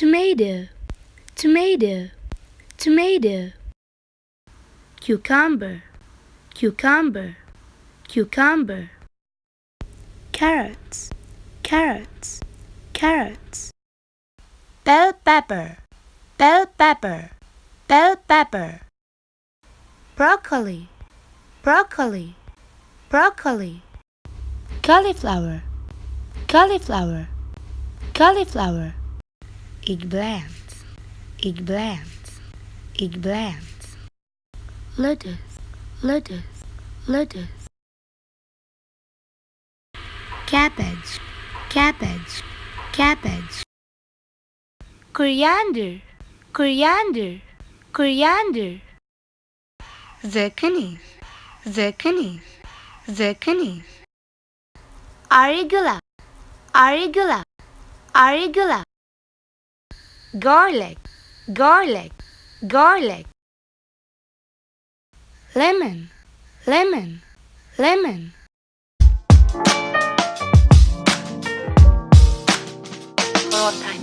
tomato, tomato, tomato. Cucumber, cucumber, cucumber. Carrots, carrots, carrots. Bell pepper, bell pepper, bell pepper. Broccoli, broccoli, broccoli. Cauliflower, cauliflower, cauliflower. Eggplant, eggplant, eggplant. Lettuce, lettuce, lettuce. Cabbage, cabbage, cabbage. Coriander, coriander, coriander. Zucchini, zucchini, zucchini. Arugula, arugula, arugula garlic, garlic, garlic. Lemon, lemon, lemon. One more time.